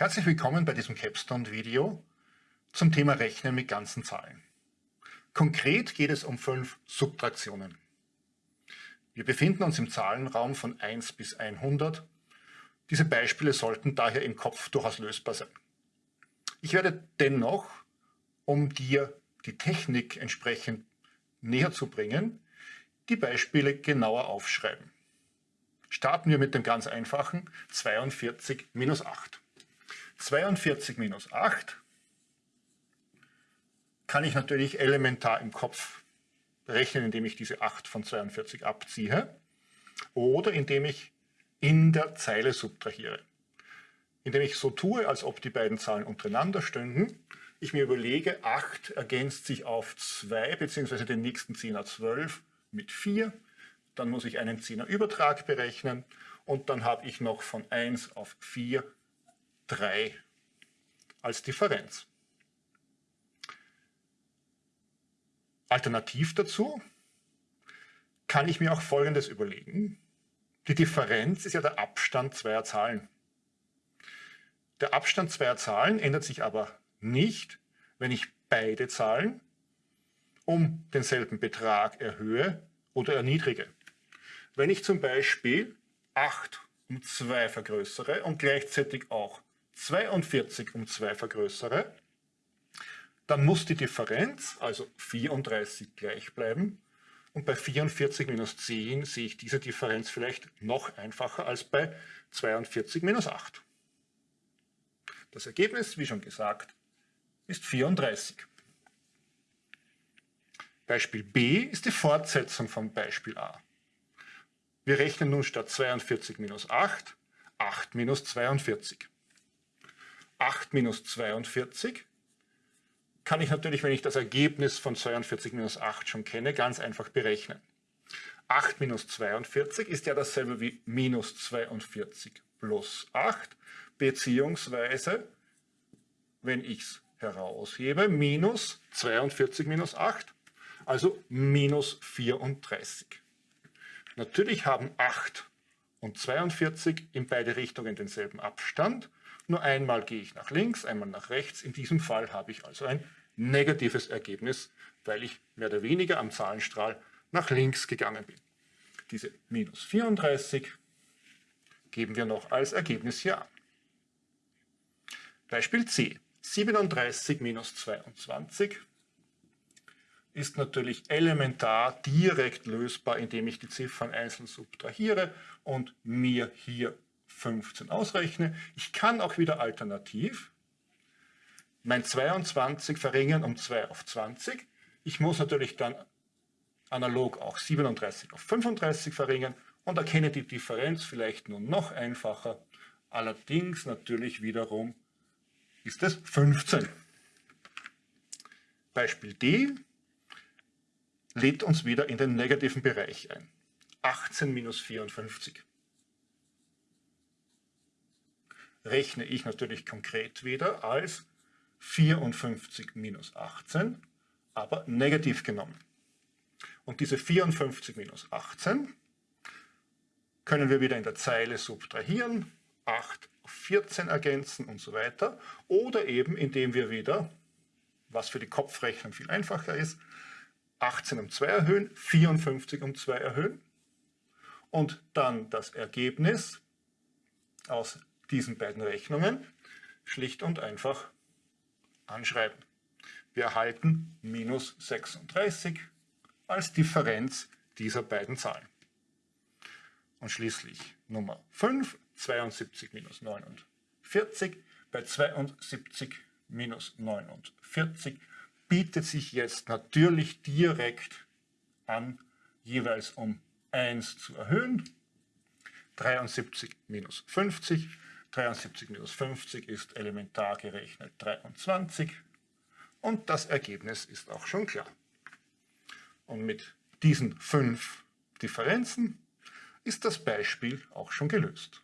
Herzlich willkommen bei diesem Capstone-Video zum Thema Rechnen mit ganzen Zahlen. Konkret geht es um fünf Subtraktionen. Wir befinden uns im Zahlenraum von 1 bis 100. Diese Beispiele sollten daher im Kopf durchaus lösbar sein. Ich werde dennoch, um dir die Technik entsprechend näher zu bringen, die Beispiele genauer aufschreiben. Starten wir mit dem ganz einfachen 42 minus 8. 42 minus 8 kann ich natürlich elementar im Kopf berechnen, indem ich diese 8 von 42 abziehe oder indem ich in der Zeile subtrahiere. Indem ich so tue, als ob die beiden Zahlen untereinander stünden, ich mir überlege, 8 ergänzt sich auf 2 bzw. den nächsten Zehner 12 mit 4, dann muss ich einen Zehnerübertrag berechnen und dann habe ich noch von 1 auf 4 3 als Differenz. Alternativ dazu kann ich mir auch Folgendes überlegen. Die Differenz ist ja der Abstand zweier Zahlen. Der Abstand zweier Zahlen ändert sich aber nicht, wenn ich beide Zahlen um denselben Betrag erhöhe oder erniedrige. Wenn ich zum Beispiel 8 um 2 vergrößere und gleichzeitig auch 42 um 2 vergrößere, dann muss die Differenz, also 34, gleich bleiben. Und bei 44 minus 10 sehe ich diese Differenz vielleicht noch einfacher als bei 42 minus 8. Das Ergebnis, wie schon gesagt, ist 34. Beispiel B ist die Fortsetzung vom Beispiel A. Wir rechnen nun statt 42 minus 8, 8 minus 42. 8 minus 42 kann ich natürlich, wenn ich das Ergebnis von 42 minus 8 schon kenne, ganz einfach berechnen. 8 minus 42 ist ja dasselbe wie minus 42 plus 8, beziehungsweise, wenn ich es heraushebe, minus 42 minus 8, also minus 34. Natürlich haben 8 und 42 in beide Richtungen denselben Abstand, nur einmal gehe ich nach links, einmal nach rechts. In diesem Fall habe ich also ein negatives Ergebnis, weil ich mehr oder weniger am Zahlenstrahl nach links gegangen bin. Diese minus 34 geben wir noch als Ergebnis hier an. Beispiel C. 37 minus 22 ist natürlich elementar direkt lösbar, indem ich die Ziffern einzeln subtrahiere und mir hier 15 ausrechne. Ich kann auch wieder alternativ mein 22 verringern um 2 auf 20. Ich muss natürlich dann analog auch 37 auf 35 verringern und erkenne die Differenz vielleicht nur noch einfacher. Allerdings natürlich wiederum ist es 15. Beispiel D lädt uns wieder in den negativen Bereich ein. 18 minus 54. Rechne ich natürlich konkret wieder als 54 minus 18, aber negativ genommen. Und diese 54 minus 18 können wir wieder in der Zeile subtrahieren, 8 auf 14 ergänzen und so weiter. Oder eben indem wir wieder, was für die Kopfrechnung viel einfacher ist, 18 um 2 erhöhen, 54 um 2 erhöhen und dann das Ergebnis aus diesen beiden Rechnungen schlicht und einfach anschreiben. Wir erhalten minus 36 als Differenz dieser beiden Zahlen. Und schließlich Nummer 5, 72 minus 49. Bei 72 minus 49 bietet sich jetzt natürlich direkt an, jeweils um 1 zu erhöhen. 73 minus 50 73 minus 50 ist elementar gerechnet 23 und das Ergebnis ist auch schon klar. Und mit diesen fünf Differenzen ist das Beispiel auch schon gelöst.